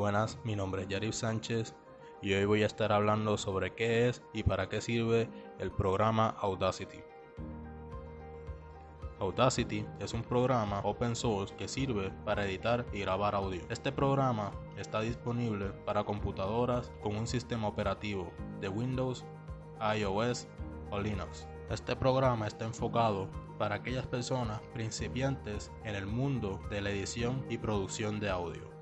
Buenas, mi nombre es Yarif Sánchez y hoy voy a estar hablando sobre qué es y para qué sirve el programa Audacity. Audacity es un programa open source que sirve para editar y grabar audio. Este programa está disponible para computadoras con un sistema operativo de Windows, iOS o Linux. Este programa está enfocado para aquellas personas principiantes en el mundo de la edición y producción de audio.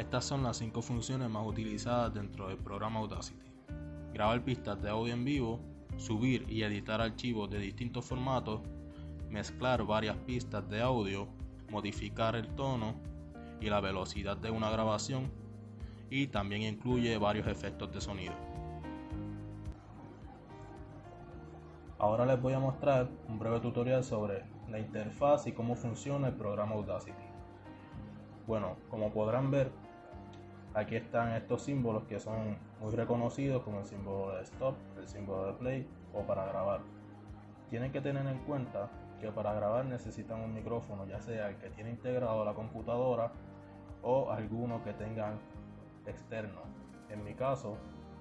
Estas son las cinco funciones más utilizadas dentro del programa Audacity. Grabar pistas de audio en vivo, subir y editar archivos de distintos formatos, mezclar varias pistas de audio, modificar el tono y la velocidad de una grabación y también incluye varios efectos de sonido. Ahora les voy a mostrar un breve tutorial sobre la interfaz y cómo funciona el programa Audacity. Bueno, como podrán ver, aquí están estos símbolos que son muy reconocidos como el símbolo de stop, el símbolo de play o para grabar. Tienen que tener en cuenta que para grabar necesitan un micrófono, ya sea el que tiene integrado la computadora o alguno que tengan externo. En mi caso,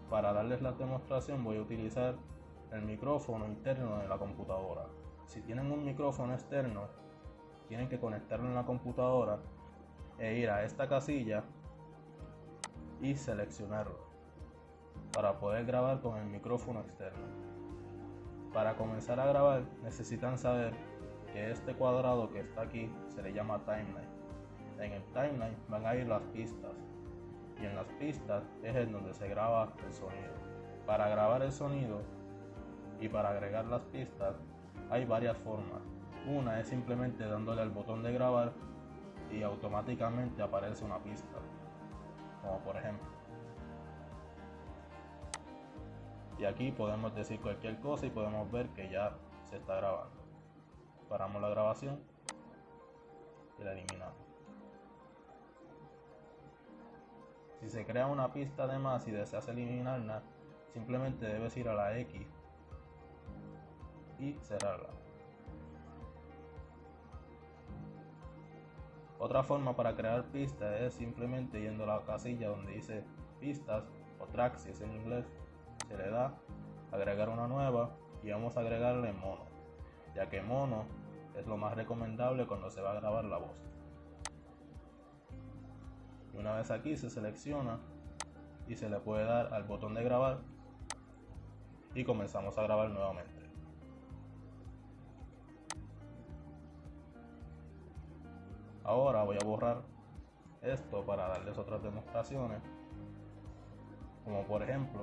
para darles la demostración voy a utilizar el micrófono interno de la computadora. Si tienen un micrófono externo, tienen que conectarlo en la computadora e ir a esta casilla y seleccionarlo para poder grabar con el micrófono externo. Para comenzar a grabar necesitan saber que este cuadrado que está aquí se le llama timeline. En el timeline van a ir las pistas y en las pistas es en donde se graba el sonido. Para grabar el sonido y para agregar las pistas hay varias formas. Una es simplemente dándole al botón de grabar y automáticamente aparece una pista, como por ejemplo. Y aquí podemos decir cualquier cosa y podemos ver que ya se está grabando. Paramos la grabación y la eliminamos. Si se crea una pista de más y deseas eliminarla, simplemente debes ir a la X y cerrarla. Otra forma para crear pistas es simplemente yendo a la casilla donde dice pistas o tracks en inglés, se le da agregar una nueva y vamos a agregarle mono, ya que mono es lo más recomendable cuando se va a grabar la voz. Y una vez aquí se selecciona y se le puede dar al botón de grabar y comenzamos a grabar nuevamente. Ahora voy a borrar esto para darles otras demostraciones. Como por ejemplo,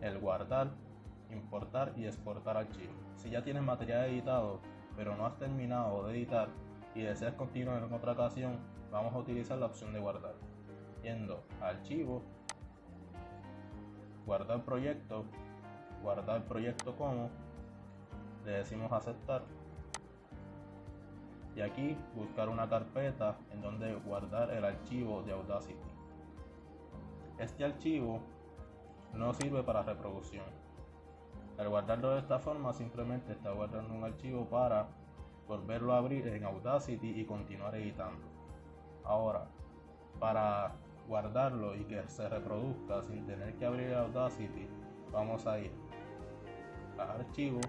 el guardar, importar y exportar archivos. Si ya tienes material editado, pero no has terminado de editar y deseas continuar en otra ocasión, vamos a utilizar la opción de guardar. Yendo a archivo, guardar proyecto, guardar proyecto como, le decimos aceptar y aquí buscar una carpeta en donde guardar el archivo de Audacity. Este archivo no sirve para reproducción. Al guardarlo de esta forma simplemente está guardando un archivo para volverlo a abrir en Audacity y continuar editando. Ahora, para guardarlo y que se reproduzca sin tener que abrir Audacity, vamos a ir a archivo,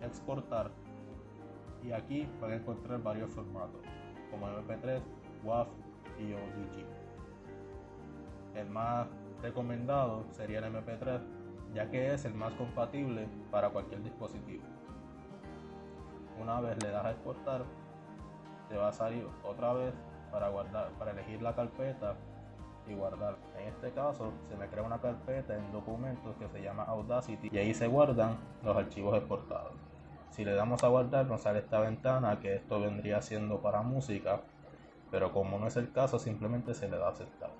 exportar y aquí van a encontrar varios formatos como MP3, WAV y OGG. El más recomendado sería el MP3 ya que es el más compatible para cualquier dispositivo. Una vez le das a exportar, te va a salir otra vez para guardar, para elegir la carpeta y guardar. En este caso se me crea una carpeta en documentos que se llama Audacity y ahí se guardan los archivos exportados. Si le damos a guardar nos sale esta ventana que esto vendría siendo para música, pero como no es el caso simplemente se le da a aceptar.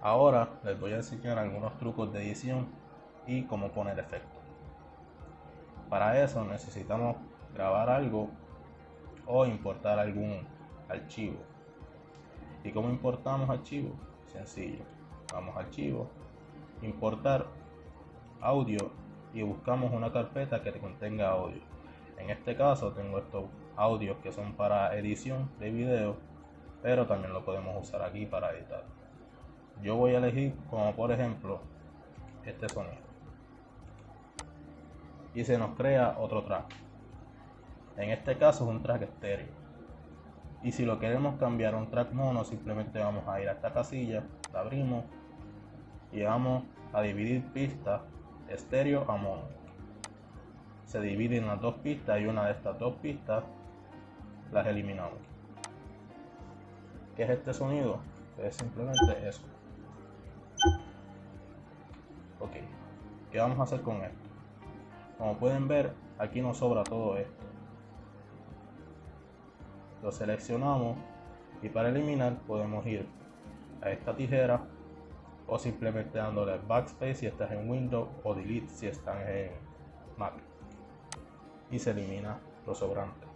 Ahora les voy a enseñar algunos trucos de edición y cómo poner efectos. Para eso necesitamos grabar algo o importar algún archivo. ¿Y cómo importamos archivos? Sencillo. Vamos a archivo, importar audio y buscamos una carpeta que contenga audio. En este caso tengo estos audios que son para edición de video, pero también lo podemos usar aquí para editar. Yo voy a elegir como por ejemplo este sonido. Y se nos crea otro track. En este caso es un track estéreo. Y si lo queremos cambiar a un track mono, simplemente vamos a ir a esta casilla, la abrimos y vamos a dividir pistas estéreo a mono. Se divide en las dos pistas y una de estas dos pistas las eliminamos. ¿Qué es este sonido? Es simplemente eso. Ok, ¿qué vamos a hacer con esto? Como pueden ver, aquí nos sobra todo esto. Lo seleccionamos y para eliminar podemos ir a esta tijera o simplemente dándole backspace si estás en Windows o delete si estás en Mac. Y se elimina lo sobrante.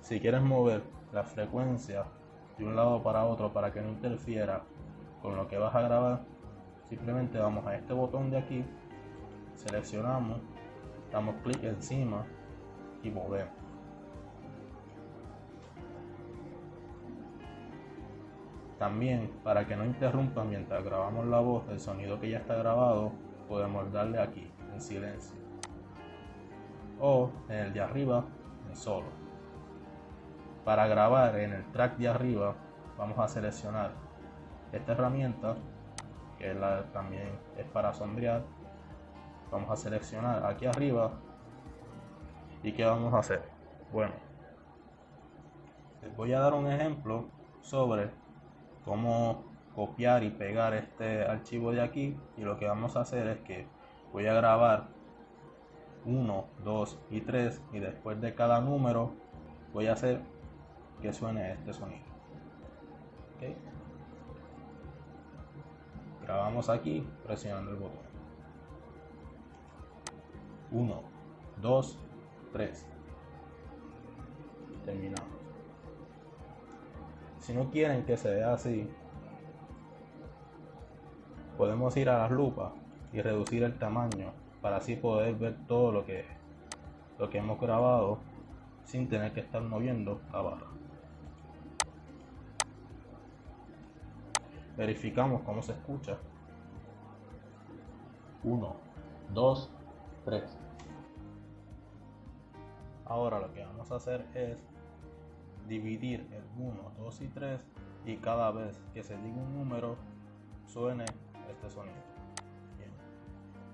Si quieres mover la frecuencia de un lado para otro para que no interfiera con lo que vas a grabar simplemente vamos a este botón de aquí seleccionamos damos clic encima y movemos También, para que no interrumpa mientras grabamos la voz el sonido que ya está grabado, podemos darle aquí, en silencio. O en el de arriba, en solo. Para grabar en el track de arriba, vamos a seleccionar esta herramienta, que también es para sombrear. Vamos a seleccionar aquí arriba. ¿Y qué vamos a hacer? Bueno, les voy a dar un ejemplo sobre cómo copiar y pegar este archivo de aquí y lo que vamos a hacer es que voy a grabar 1, 2 y 3 y después de cada número voy a hacer que suene este sonido. Grabamos aquí presionando el botón. 1 2 3 terminamos si no quieren que se vea así, podemos ir a las lupas y reducir el tamaño para así poder ver todo lo que, lo que hemos grabado sin tener que estar moviendo la barra. Verificamos cómo se escucha. 1, 2, 3. Ahora lo que vamos a hacer es dividir el 1, 2 y 3 y cada vez que se diga un número suene este sonido.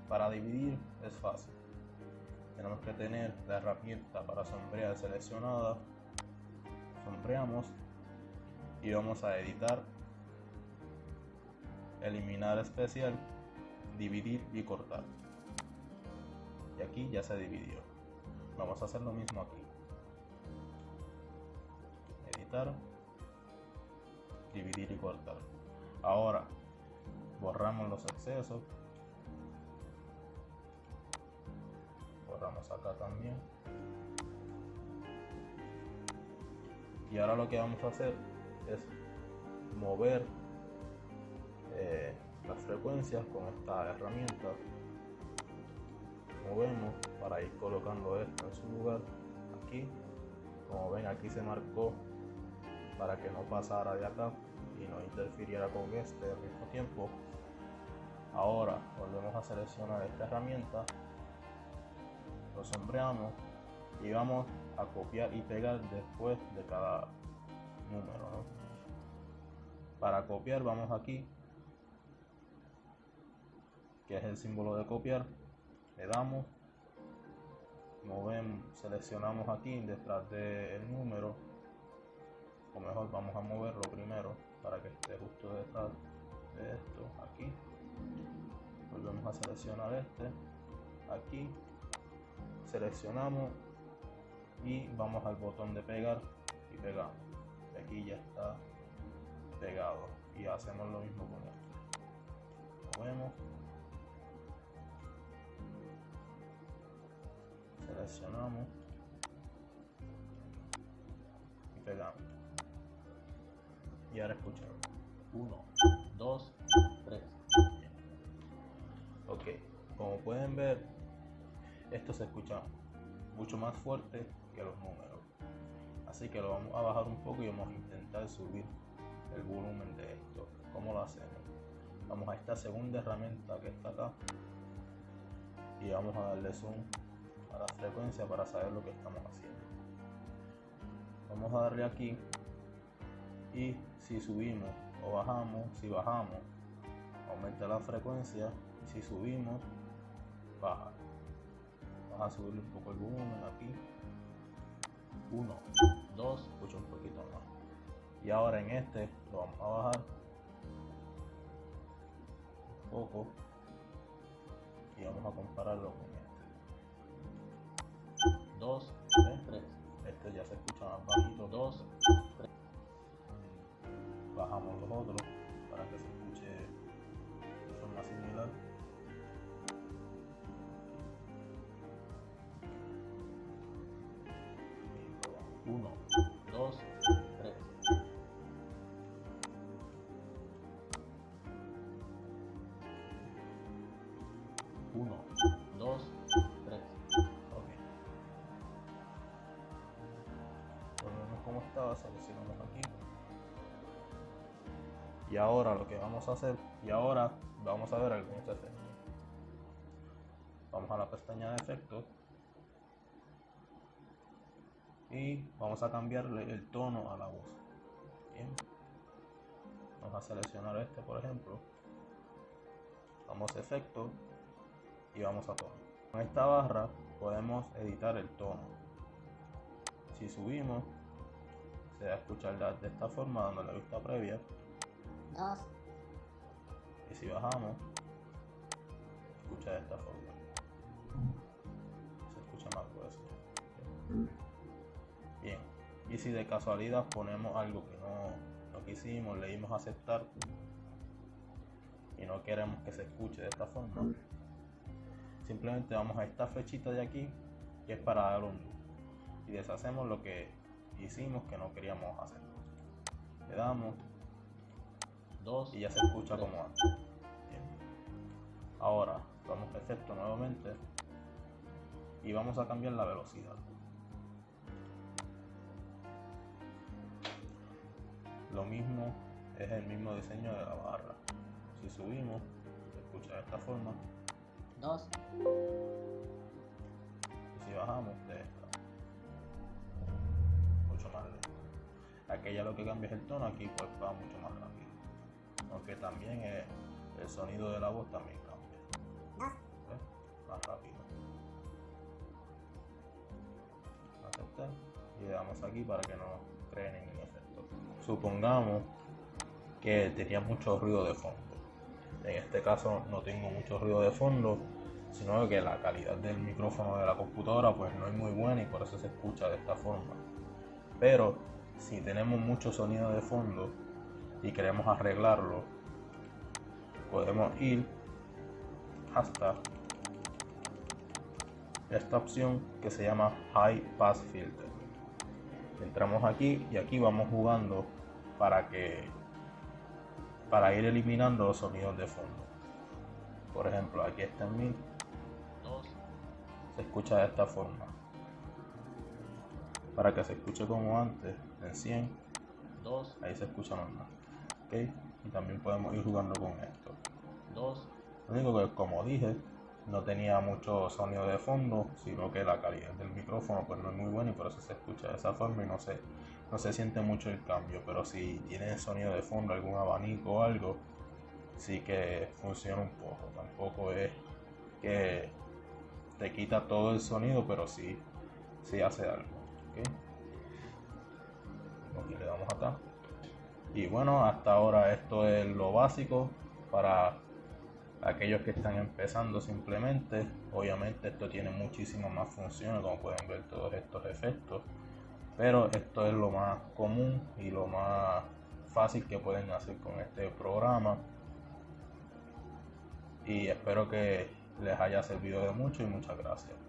Para dividir es fácil. Tenemos que tener la herramienta para sombrear seleccionada. Sombreamos y vamos a editar, eliminar especial, dividir y cortar. Y aquí ya se dividió. Vamos a hacer lo mismo aquí dividir y cortar. Ahora borramos los excesos. Borramos acá también. Y ahora lo que vamos a hacer es mover eh, las frecuencias con esta herramienta. Movemos para ir colocando esto en su lugar. Aquí, como ven, aquí se marcó para que no pasara de acá y no interfiriera con este al mismo tiempo. Ahora volvemos a seleccionar esta herramienta, lo sombreamos y vamos a copiar y pegar después de cada número. Para copiar vamos aquí, que es el símbolo de copiar, le damos, movemos, seleccionamos aquí detrás del número o mejor vamos a moverlo primero para que esté justo detrás de esto aquí. Volvemos a seleccionar este aquí. Seleccionamos y vamos al botón de pegar y pegamos. Aquí ya está pegado y hacemos lo mismo con esto. Movemos. Seleccionamos ahora escuchar 1, 2, 3. Ok, como pueden ver, esto se escucha mucho más fuerte que los números. Así que lo vamos a bajar un poco y vamos a intentar subir el volumen de esto. ¿Cómo lo hacemos? Vamos a esta segunda herramienta que está acá y vamos a darle zoom a la frecuencia para saber lo que estamos haciendo. Vamos a darle aquí y si subimos o bajamos, si bajamos, aumenta la frecuencia y si subimos, baja. Vamos a subirle un poco el volumen aquí. 1, 2, escucha un poquito más. Y ahora en este lo vamos a bajar un poco y vamos a compararlo con este. 2, 3, Este ya se escucha más bajito. 2, 3. Bajamos los otros para que se escuche de forma similar. Uno, Y ahora lo que vamos a hacer, y ahora vamos a ver algunos efectos. Vamos a la pestaña de efectos y vamos a cambiarle el tono a la voz. Bien. Vamos a seleccionar este, por ejemplo. Vamos a efecto y vamos a tono. Con esta barra podemos editar el tono. Si subimos, se va a escuchar de esta forma, dando la vista previa. Y si bajamos, escucha de esta forma. Se escucha más grueso. Bien. Y si de casualidad ponemos algo que no, no quisimos, le dimos aceptar y no queremos que se escuche de esta forma, simplemente vamos a esta flechita de aquí que es para dar un y deshacemos lo que hicimos que no queríamos hacer. Le damos y ya se escucha como antes. Ahora vamos a efecto nuevamente y vamos a cambiar la velocidad. Lo mismo es el mismo diseño de la barra. Si subimos, se escucha de esta forma. Dos. Y si bajamos, de esta. Mucho más lento. Aquella lo que cambia es el tono, aquí pues va mucho más rápido. Aunque también es, el sonido de la voz también cambia. ¿Ves? Más rápido. Aceptar. Y le damos aquí para que no cree ningún efecto. Supongamos que tenía mucho ruido de fondo. En este caso no tengo mucho ruido de fondo, sino que la calidad del micrófono de la computadora pues no es muy buena y por eso se escucha de esta forma. Pero si tenemos mucho sonido de fondo y queremos arreglarlo, podemos ir hasta esta opción que se llama High Pass Filter. Entramos aquí y aquí vamos jugando para que para ir eliminando los sonidos de fondo. Por ejemplo, aquí está en mi se escucha de esta forma. Para que se escuche como antes, en 100, 2, ahí se escucha normal. Y también podemos ir jugando con esto. 2. Lo único que, como dije, no tenía mucho sonido de fondo, sino que la calidad del micrófono pues no es muy buena y por eso se escucha de esa forma y no se, no se siente mucho el cambio. Pero si tiene sonido de fondo, algún abanico o algo, sí que funciona un poco. Tampoco es que te quita todo el sonido, pero sí, sí hace algo. Aquí le damos acá. Y bueno, hasta ahora esto es lo básico para aquellos que están empezando simplemente. Obviamente esto tiene muchísimas más funciones, como pueden ver todos estos efectos. Pero esto es lo más común y lo más fácil que pueden hacer con este programa. Y espero que les haya servido de mucho y muchas gracias.